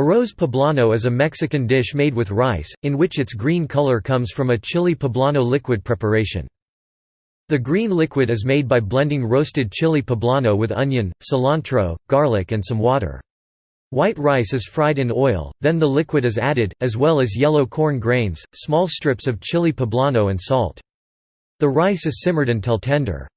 Arroz poblano is a Mexican dish made with rice, in which its green color comes from a chili poblano liquid preparation. The green liquid is made by blending roasted chili poblano with onion, cilantro, garlic and some water. White rice is fried in oil, then the liquid is added, as well as yellow corn grains, small strips of chili poblano and salt. The rice is simmered until tender.